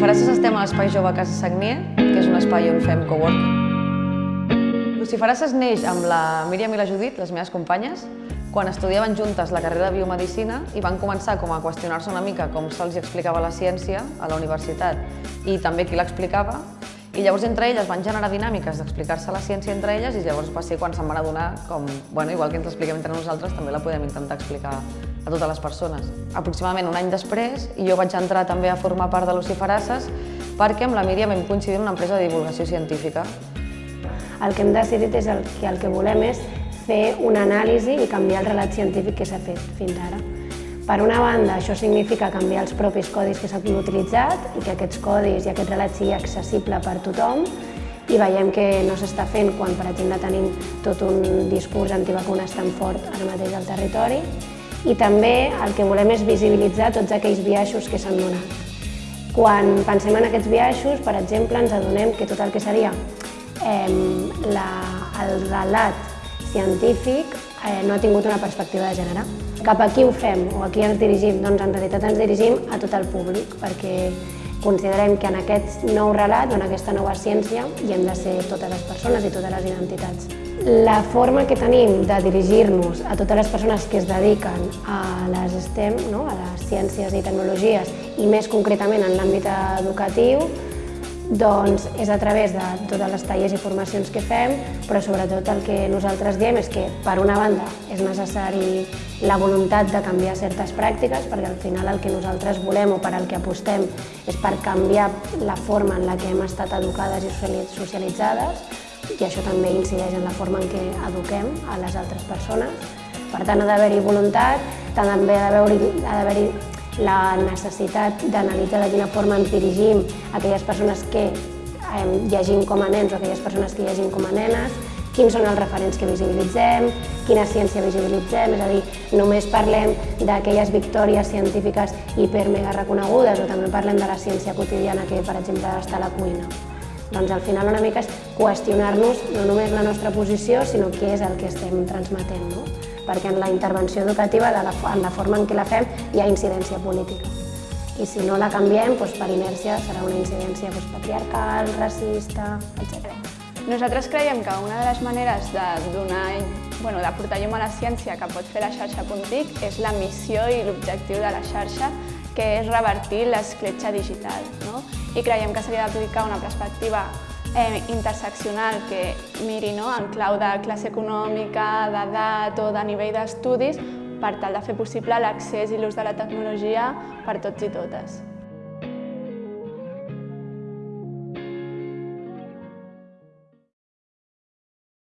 Luciferasses estem a l'Espai Jove Casa Sagnier, que és un espai on fem coworking. Luciferasses neix amb la Míriam i la Judit, les meves companyes, quan estudiaven juntes la carrera de biomedicina i van començar com a qüestionar-se una mica com se'ls explicava la ciència a la universitat i també qui l'explicava i llavors entre elles van generar dinàmiques d'explicar-se la ciència entre elles i llavors va ser quan se'n van adonar com, bueno, igual que ens l'expliquem entre nosaltres, també la podem intentar explicar a totes les persones. Aproximadament un any després, jo vaig entrar també a formar part de Luciferasses perquè amb la Míriam vam coincidir en una empresa de divulgació científica. El que hem decidit és el que el que volem és fer una anàlisi i canviar el relat científic que s'ha fet fins ara. Per una banda, això significa canviar els propis codis que s'han utilitzat i que aquests codis i aquest relat sigui accessible per tothom i veiem que no s'està fent quan, per exemple, tenim tot un discurs antivacunes tan fort ara mateix al territori i també el que volem és visibilitzar tots aquells biaixos que s'han donat. Quan pensem en aquests biaixos, per exemple, ens adonem que tot el que seria eh, la, el relat científic eh, no ha tingut una perspectiva de gènere. Cap a qui ho fem o a qui ens dirigim? Doncs en realitat ens dirigim a tot el públic, perquè considerem que en aquest nou relat o en aquesta nova ciència hi hem de ser totes les persones i totes les identitats. La forma que tenim de dirigir-nos a totes les persones que es dediquen a les STEM, no? a les ciències i tecnologies, i més concretament en l'àmbit educatiu, doncs és a través de totes les tallers i formacions que fem, però sobretot el que nosaltres diem és que, per una banda, és necessari la voluntat de canviar certes pràctiques, perquè al final el que nosaltres volem o per al que apostem és per canviar la forma en la que hem estat educades i socialitzades, i això també incideix en la forma en què eduquem a les altres persones. Per tant, ha d'haver-hi voluntat, també ha d'haver-hi la necessitat d'analitzar de quina forma ens dirigim a aquelles persones que eh, llegim com a nens o aquelles persones que llegim com a nenes, quins són els referents que visibilitzem, quina ciència visibilitzem, és a dir, només parlem d'aquelles victòries científiques hiper-mega reconegudes o també parlem de la ciència quotidiana que, per exemple, està a la cuina. Doncs al final una mica és qüestionar-nos no només la nostra posició, sinó què és el que estem transmetent. No? Perquè en la intervenció educativa, de la, en la forma en què la fem, hi ha incidència política. I si no la canviem, doncs per inèrcia serà una incidència doncs, patriarcal, racista, etc. Nosaltres creiem que una de les maneres de donar bueno, de portar llum a la ciència que pot fer la xarxa Puntic és la missió i l'objectiu de la xarxa, que és revertir l'escletxa digital. No? I creiem que s'hauria d'aplicar una perspectiva eh, interseccional que miri no, en clau de classe econòmica, d'edat o de nivell d'estudis per tal de fer possible l'accés i l'ús de la tecnologia per tots i totes.